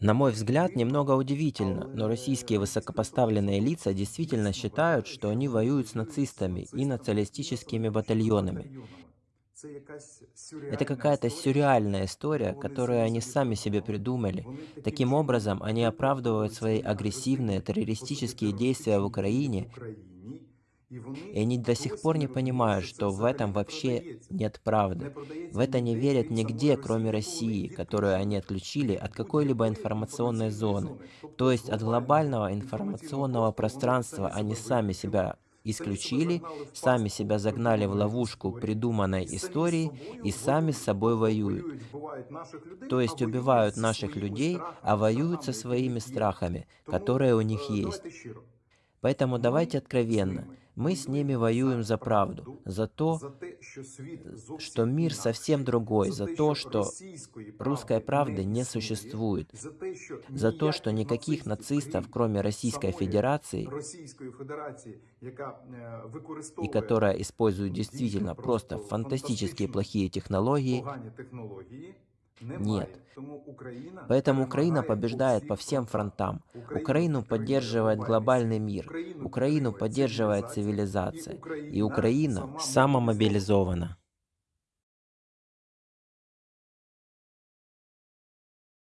На мой взгляд, немного удивительно, но российские высокопоставленные лица действительно считают, что они воюют с нацистами и националистическими батальонами. Это какая-то сюрреальная история, которую они сами себе придумали. Таким образом, они оправдывают свои агрессивные террористические действия в Украине, и они до сих пор не понимают, что в этом вообще нет правды. В это не верят нигде, кроме России, которую они отключили от какой-либо информационной зоны. То есть от глобального информационного пространства они сами себя исключили, сами себя загнали в ловушку придуманной истории и сами с собой воюют. То есть убивают наших людей, а воюют со своими страхами, которые у них есть. Поэтому давайте откровенно. Мы с ними воюем за правду, за то, что мир совсем другой, за то, что русской правды не существует, за то, что никаких нацистов, кроме Российской Федерации, и которая использует действительно просто фантастические плохие технологии, нет. Поэтому Украина побеждает по всем фронтам. Украину поддерживает глобальный мир. Украину поддерживает цивилизация. И Украина самомобилизована.